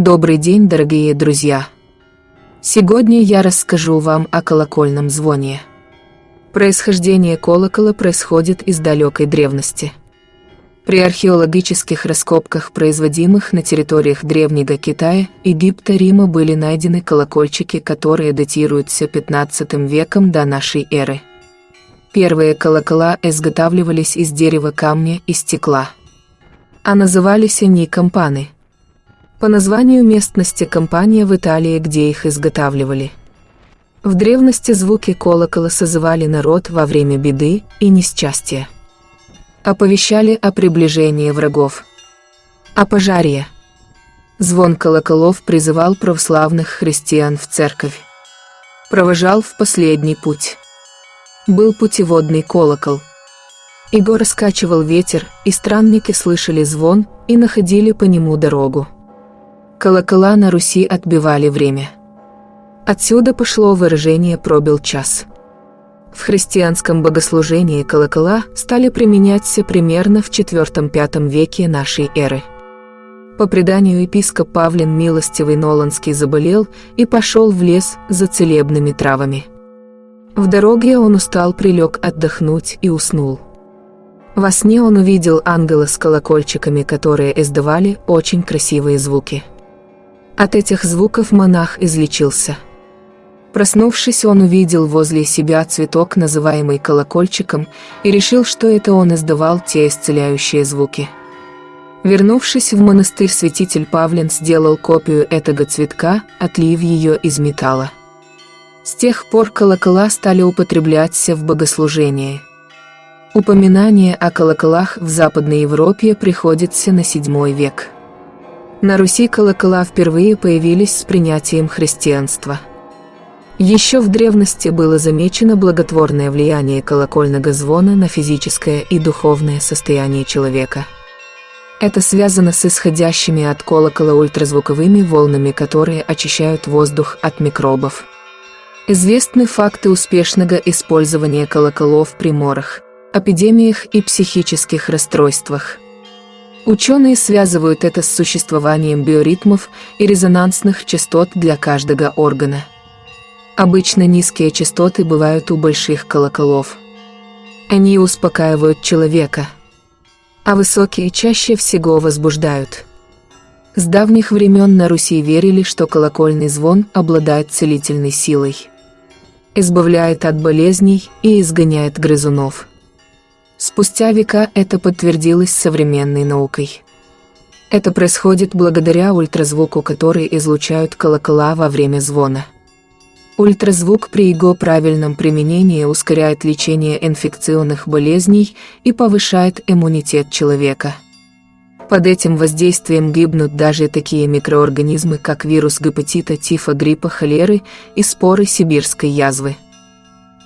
Добрый день, дорогие друзья! Сегодня я расскажу вам о колокольном звоне. Происхождение колокола происходит из далекой древности. При археологических раскопках, производимых на территориях Древнего Китая, Египта, Рима были найдены колокольчики, которые датируются 15 веком до нашей эры. Первые колокола изготавливались из дерева, камня и стекла. А назывались они кампаны – по названию местности компания в Италии, где их изготавливали. В древности звуки колокола созывали народ во время беды и несчастья. Оповещали о приближении врагов. О пожаре. Звон колоколов призывал православных христиан в церковь. Провожал в последний путь. Был путеводный колокол. Его раскачивал ветер, и странники слышали звон и находили по нему дорогу. Колокола на Руси отбивали время. Отсюда пошло выражение «пробил час». В христианском богослужении колокола стали применяться примерно в IV-V веке нашей эры. По преданию епископ Павлин Милостивый Ноланский заболел и пошел в лес за целебными травами. В дороге он устал, прилег отдохнуть и уснул. Во сне он увидел ангела с колокольчиками, которые издавали очень красивые звуки. От этих звуков монах излечился. Проснувшись, он увидел возле себя цветок, называемый колокольчиком, и решил, что это он издавал те исцеляющие звуки. Вернувшись в монастырь, святитель Павлин сделал копию этого цветка, отлив ее из металла. С тех пор колокола стали употребляться в богослужении. Упоминание о колоколах в Западной Европе приходится на VII век. На Руси колокола впервые появились с принятием христианства. Еще в древности было замечено благотворное влияние колокольного звона на физическое и духовное состояние человека. Это связано с исходящими от колокола ультразвуковыми волнами, которые очищают воздух от микробов. Известны факты успешного использования колоколов при морах, эпидемиях и психических расстройствах – Ученые связывают это с существованием биоритмов и резонансных частот для каждого органа. Обычно низкие частоты бывают у больших колоколов. Они успокаивают человека, а высокие чаще всего возбуждают. С давних времен на Руси верили, что колокольный звон обладает целительной силой. Избавляет от болезней и изгоняет грызунов. Спустя века это подтвердилось современной наукой. Это происходит благодаря ультразвуку, который излучают колокола во время звона. Ультразвук при его правильном применении ускоряет лечение инфекционных болезней и повышает иммунитет человека. Под этим воздействием гибнут даже такие микроорганизмы, как вирус гепатита, тифа, гриппа, холеры и споры сибирской язвы.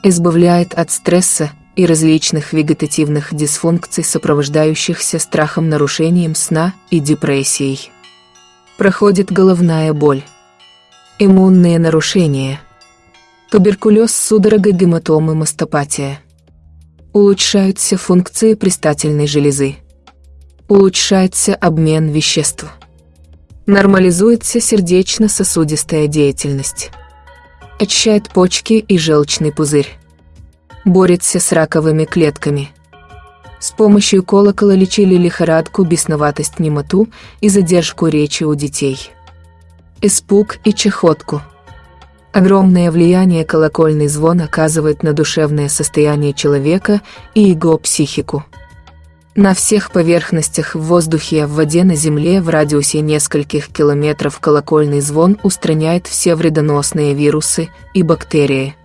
Избавляет от стресса, и различных вегетативных дисфункций, сопровождающихся страхом нарушением сна и депрессией. Проходит головная боль, иммунные нарушения, туберкулез, судорога, гематомы, мастопатия. Улучшаются функции предстательной железы. Улучшается обмен веществ. Нормализуется сердечно-сосудистая деятельность. Очищает почки и желчный пузырь борется с раковыми клетками. С помощью колокола лечили лихорадку, бесноватость, немоту и задержку речи у детей. Испуг и чехотку. Огромное влияние колокольный звон оказывает на душевное состояние человека и его психику. На всех поверхностях в воздухе, в воде, на земле в радиусе нескольких километров колокольный звон устраняет все вредоносные вирусы и бактерии.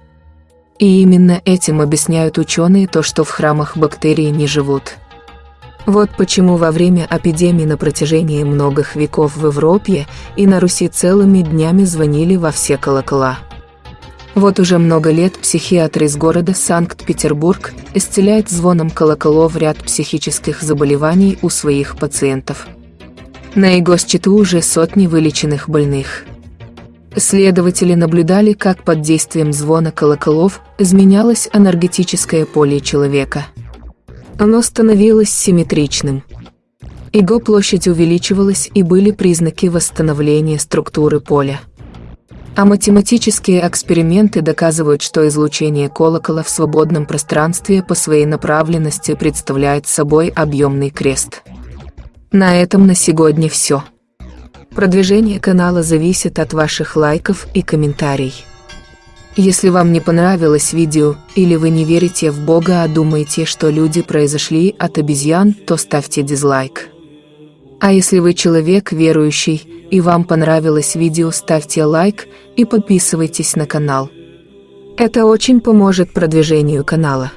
И именно этим объясняют ученые то, что в храмах бактерии не живут. Вот почему во время эпидемии на протяжении многих веков в Европе и на Руси целыми днями звонили во все колокола. Вот уже много лет психиатр из города Санкт-Петербург исцеляет звоном колоколов ряд психических заболеваний у своих пациентов. На его счету уже сотни вылеченных больных. Следователи наблюдали, как под действием звона колоколов изменялось энергетическое поле человека. Оно становилось симметричным. Его площадь увеличивалась и были признаки восстановления структуры поля. А математические эксперименты доказывают, что излучение колокола в свободном пространстве по своей направленности представляет собой объемный крест. На этом на сегодня все. Продвижение канала зависит от ваших лайков и комментариев. Если вам не понравилось видео, или вы не верите в Бога, а думаете, что люди произошли от обезьян, то ставьте дизлайк. А если вы человек верующий, и вам понравилось видео, ставьте лайк и подписывайтесь на канал. Это очень поможет продвижению канала.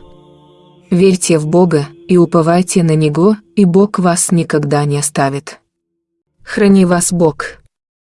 Верьте в Бога и уповайте на Него, и Бог вас никогда не оставит. Храни вас Бог.